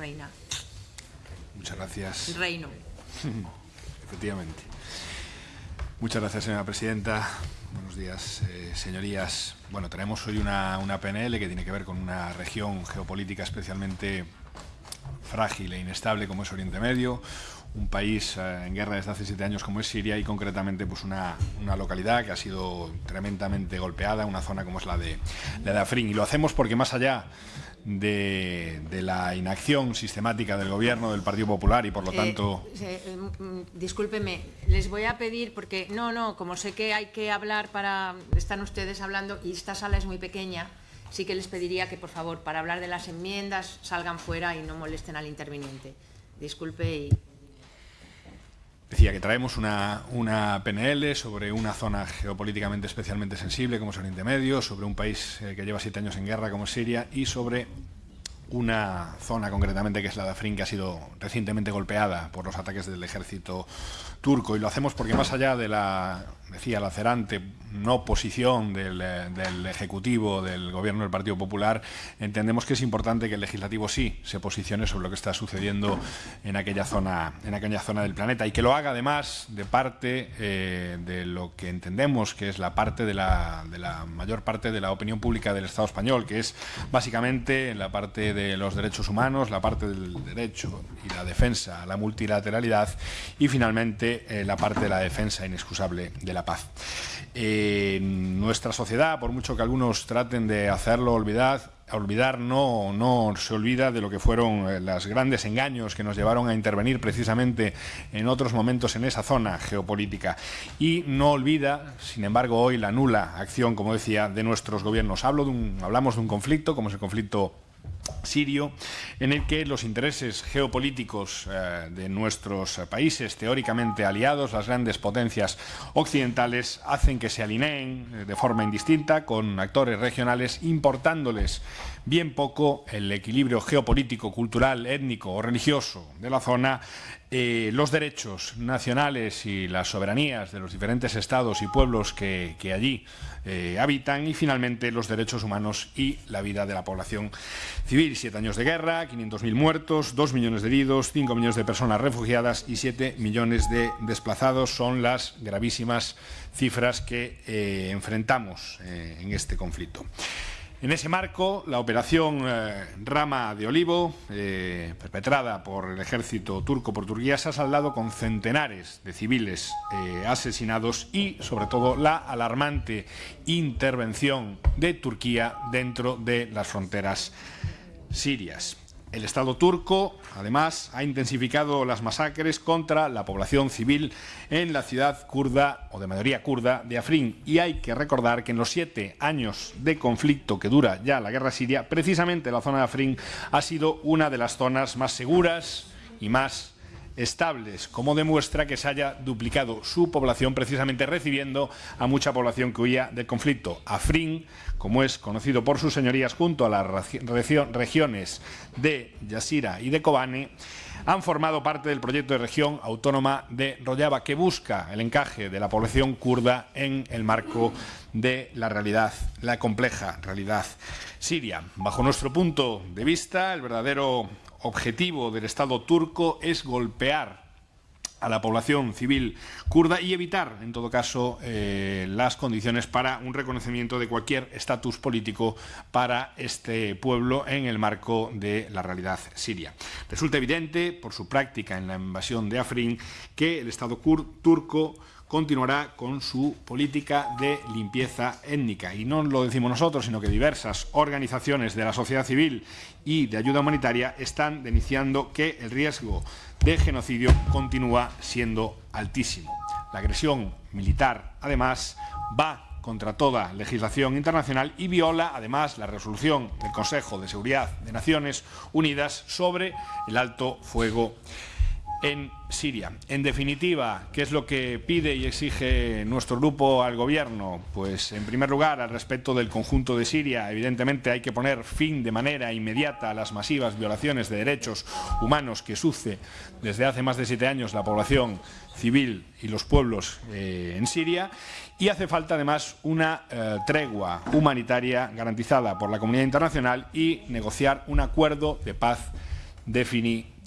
reina. Muchas gracias. Reino. Efectivamente. Muchas gracias, señora presidenta. Buenos días, eh, señorías. Bueno, tenemos hoy una, una PNL que tiene que ver con una región geopolítica especialmente frágil e inestable como es Oriente Medio, un país eh, en guerra desde hace siete años como es Siria y concretamente pues una, una, localidad que ha sido tremendamente golpeada, una zona como es la de, la de Afrin. Y lo hacemos porque más allá de, de, la inacción sistemática del gobierno del Partido Popular y por lo tanto... Eh, eh, discúlpeme, les voy a pedir, porque no, no, como sé que hay que hablar para... Están ustedes hablando y esta sala es muy pequeña, sí que les pediría que por favor para hablar de las enmiendas salgan fuera y no molesten al interviniente. Disculpe y Decía que traemos una, una, PNL sobre una zona geopolíticamente especialmente sensible como es Oriente Medio, sobre un país eh, que lleva siete años en guerra como Siria y sobre una zona concretamente que es la de Afrin que ha sido recientemente golpeada por los ataques del ejército turco y lo hacemos porque más allá de la decía, lacerante no posición del, eh, del, Ejecutivo, del Gobierno del Partido Popular, entendemos que es importante que el Legislativo sí se posicione sobre lo que está sucediendo en aquella zona, en aquella zona del planeta y que lo haga además de parte eh, de lo que entendemos que es la parte de la, de la mayor parte de la opinión pública del Estado español, que es básicamente la parte de los derechos humanos, la parte del derecho y la defensa la multilateralidad y finalmente eh, la parte de la defensa inexcusable de la la paz. Nuestra sociedad, por mucho que algunos traten de hacerlo olvidar, olvidar no, no se olvida de lo que fueron eh, los grandes engaños que nos llevaron a intervenir precisamente en otros momentos en esa zona geopolítica y no olvida, sin embargo, hoy la nula acción, como decía, de nuestros gobiernos. Hablo de un, hablamos de un conflicto, como es el conflicto sirio, en el que los intereses geopolíticos eh, de nuestros países teóricamente aliados, las grandes potencias occidentales, hacen que se alineen eh, de forma indistinta con actores regionales, importándoles bien poco el equilibrio geopolítico, cultural, étnico o religioso de la zona, eh, los derechos nacionales y las soberanías de los diferentes estados y pueblos que, allí eh, habitan y finalmente los derechos humanos y la vida de la población civil. Siete años de guerra, 500.000 muertos, dos millones de heridos, cinco millones de personas refugiadas y siete millones de desplazados son las gravísimas cifras que eh, enfrentamos en este conflicto. En ese marco, la operación eh, Rama de Olivo, eh, perpetrada por el ejército turco por Turquía, se ha saldado con centenares de civiles eh, asesinados y, sobre todo, la alarmante intervención de Turquía dentro de las fronteras sirias. El Estado turco, además, ha intensificado las masacres contra la población civil en la ciudad kurda o de mayoría kurda de Afrin. Y hay que recordar que en los siete años de conflicto que dura ya la guerra siria, precisamente la zona de Afrin ha sido una de las zonas más seguras y más estables, como demuestra que se haya duplicado su población precisamente recibiendo a mucha población que huía del conflicto. Afrin, como es conocido por sus señorías, junto a las regiones de Yasira y de Kobane, han formado parte del proyecto de región autónoma de Rojava, que busca el encaje de la población kurda en el marco de la realidad, la compleja realidad siria. Bajo nuestro punto de vista, el verdadero objetivo del Estado turco es golpear a la población civil kurda y evitar, en todo caso, eh, las condiciones para un reconocimiento de cualquier estatus político para este pueblo en el marco de la realidad siria. Resulta evidente, por su práctica en la invasión de Afrin, que el Estado turco continuará con su política de limpieza étnica. Y no lo decimos nosotros, sino que diversas organizaciones de la sociedad civil y de ayuda humanitaria están denunciando que el riesgo de genocidio continúa siendo altísimo. La agresión militar, además, va contra toda legislación internacional y viola, además, la resolución del Consejo de Seguridad de Naciones Unidas sobre el alto fuego en Siria. En definitiva, ¿qué es lo que pide y exige nuestro grupo al Gobierno? Pues, en primer lugar, al respecto del conjunto de Siria, evidentemente hay que poner fin de manera inmediata a las masivas violaciones de derechos humanos que sufre desde hace más de siete años la población civil y los pueblos eh, en Siria y hace falta además una eh, tregua humanitaria garantizada por la comunidad internacional y negociar un acuerdo de paz definitivo.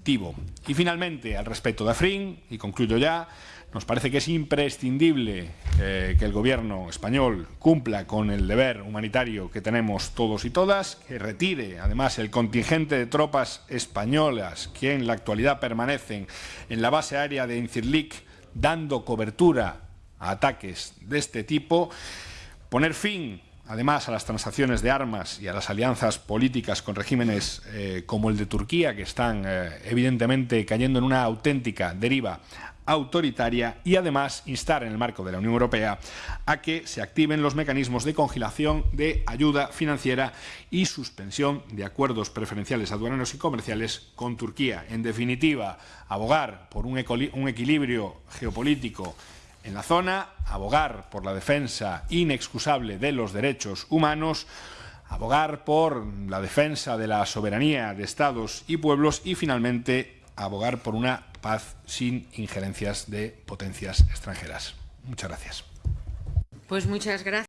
Y finalmente, al respecto de Afrin, y concluyo ya, nos parece que es imprescindible eh, que el Gobierno español cumpla con el deber humanitario que tenemos todos y todas, que retire además el contingente de tropas españolas que en la actualidad permanecen en la base aérea de Incirlik dando cobertura a ataques de este tipo, poner fin además a las transacciones de armas y a las alianzas políticas con regímenes eh, como el de Turquía, que están eh, evidentemente cayendo en una auténtica deriva autoritaria y además instar en el marco de la Unión Europea a que se activen los mecanismos de congelación de ayuda financiera y suspensión de acuerdos preferenciales aduaneros y comerciales con Turquía. En definitiva, abogar por un, un equilibrio geopolítico en la zona, abogar por la defensa inexcusable de los derechos humanos, abogar por la defensa de la soberanía de estados y pueblos y finalmente abogar por una paz sin injerencias de potencias extranjeras. Muchas gracias. Pues muchas gracias.